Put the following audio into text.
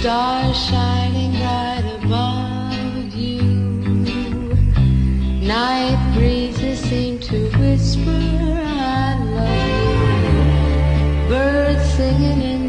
Stars shining bright above you. Night breezes seem to whisper, I love you. Birds singing in.